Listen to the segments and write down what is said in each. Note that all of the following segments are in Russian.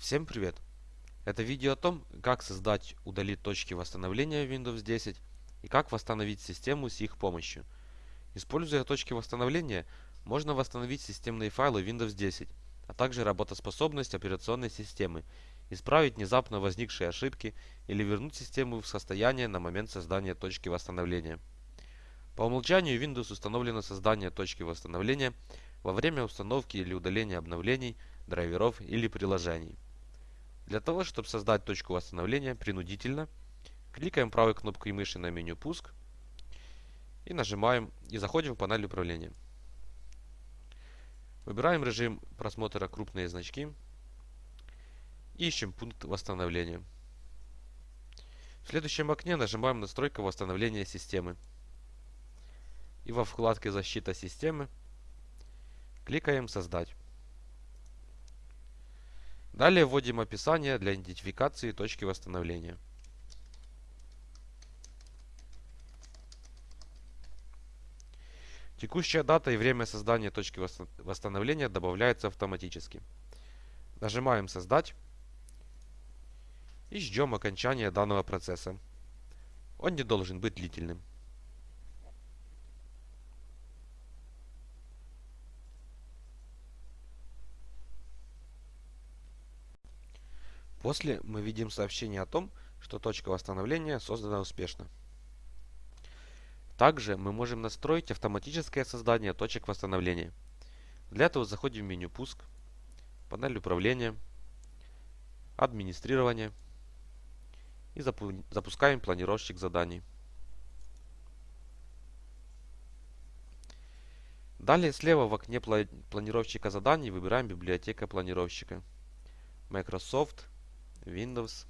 Всем привет! Это видео о том, как создать, удалить точки восстановления Windows 10 и как восстановить систему с их помощью. Используя точки восстановления, можно восстановить системные файлы Windows 10, а также работоспособность операционной системы, исправить внезапно возникшие ошибки или вернуть систему в состояние на момент создания точки восстановления. По умолчанию Windows установлено создание точки восстановления во время установки или удаления обновлений, драйверов или приложений. Для того, чтобы создать точку восстановления принудительно, кликаем правой кнопкой мыши на меню «Пуск» и нажимаем и заходим в панель управления. Выбираем режим просмотра крупные значки и ищем пункт восстановления. В следующем окне нажимаем «Настройка восстановления системы» и во вкладке «Защита системы» кликаем «Создать». Далее вводим описание для идентификации точки восстановления. Текущая дата и время создания точки восстановления добавляются автоматически. Нажимаем «Создать» и ждем окончания данного процесса. Он не должен быть длительным. После мы видим сообщение о том, что точка восстановления создана успешно. Также мы можем настроить автоматическое создание точек восстановления. Для этого заходим в меню «Пуск», панель управления, администрирование и запускаем планировщик заданий. Далее слева в окне планировщика заданий выбираем библиотека планировщика. Microsoft Windows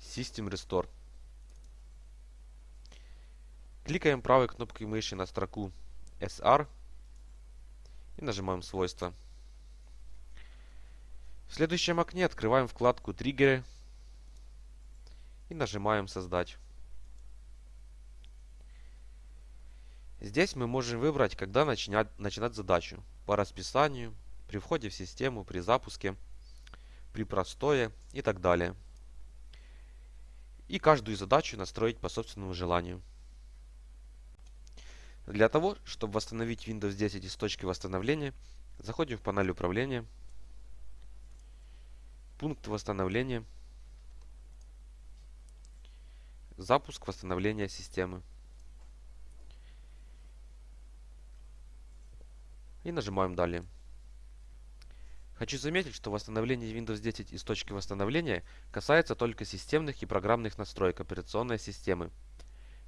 System Restore. Кликаем правой кнопкой мыши на строку SR и нажимаем свойства. В следующем окне открываем вкладку триггеры и нажимаем создать. Здесь мы можем выбрать, когда начинать, начинать задачу по расписанию, при входе в систему, при запуске, при простое и так далее. И каждую задачу настроить по собственному желанию. Для того, чтобы восстановить Windows 10 из точки восстановления, заходим в панель управления, пункт восстановления, запуск восстановления системы. И нажимаем «Далее». Хочу заметить, что восстановление Windows 10 из точки восстановления касается только системных и программных настроек операционной системы.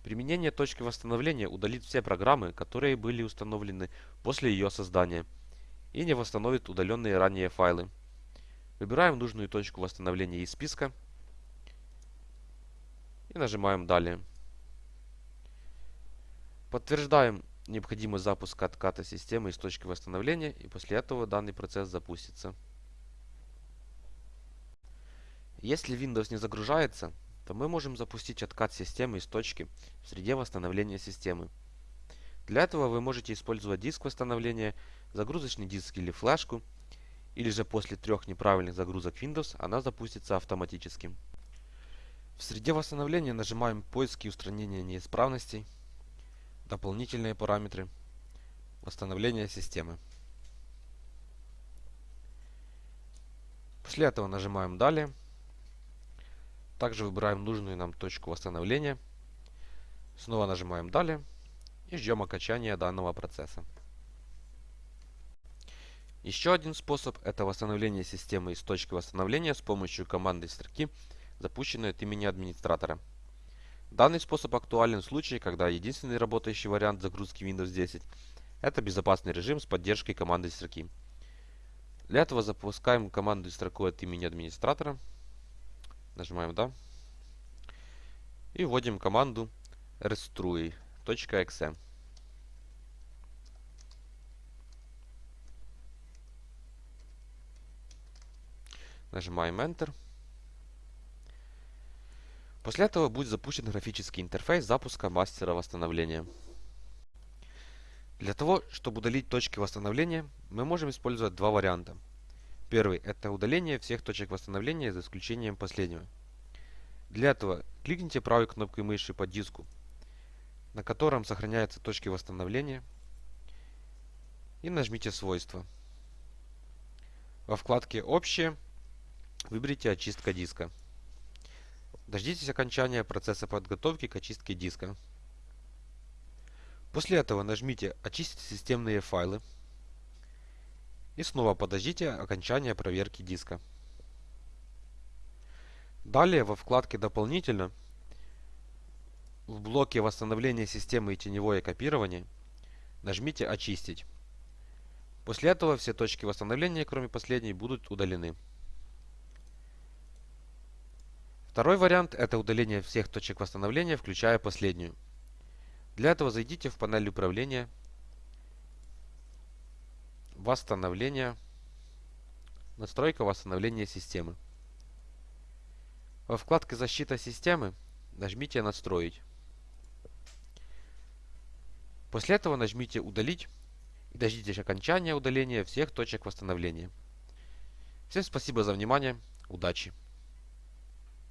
Применение точки восстановления удалит все программы, которые были установлены после ее создания, и не восстановит удаленные ранее файлы. Выбираем нужную точку восстановления из списка и нажимаем «Далее». Подтверждаем необходимый запуск отката системы из точки восстановления, и после этого данный процесс запустится. Если Windows не загружается, то мы можем запустить откат системы из точки в среде восстановления системы. Для этого вы можете использовать диск восстановления, загрузочный диск или флешку, или же после трех неправильных загрузок Windows она запустится автоматически. В среде восстановления нажимаем «Поиск и устранение неисправностей», дополнительные параметры, восстановление системы. После этого нажимаем «Далее». Также выбираем нужную нам точку восстановления. Снова нажимаем «Далее» и ждем окончания данного процесса. Еще один способ – это восстановление системы из точки восстановления с помощью команды строки, запущенной от имени администратора. Данный способ актуален в случае, когда единственный работающий вариант загрузки Windows 10 – это безопасный режим с поддержкой команды строки. Для этого запускаем команду строку от имени администратора. Нажимаем «Да». И вводим команду restrui.exe. Нажимаем Enter. После этого будет запущен графический интерфейс запуска мастера восстановления. Для того, чтобы удалить точки восстановления, мы можем использовать два варианта. Первый – это удаление всех точек восстановления за исключением последнего. Для этого кликните правой кнопкой мыши по диску, на котором сохраняются точки восстановления, и нажмите «Свойства». Во вкладке «Общее» выберите «Очистка диска». Дождитесь окончания процесса подготовки к очистке диска. После этого нажмите «Очистить системные файлы» и снова подождите окончания проверки диска. Далее во вкладке «Дополнительно» в блоке восстановления системы и теневое копирование нажмите «Очистить». После этого все точки восстановления, кроме последней, будут удалены. Второй вариант – это удаление всех точек восстановления, включая последнюю. Для этого зайдите в панель управления, восстановление, настройка восстановления системы. Во вкладке «Защита системы» нажмите «Настроить». После этого нажмите «Удалить» и дождитесь окончания удаления всех точек восстановления. Всем спасибо за внимание. Удачи!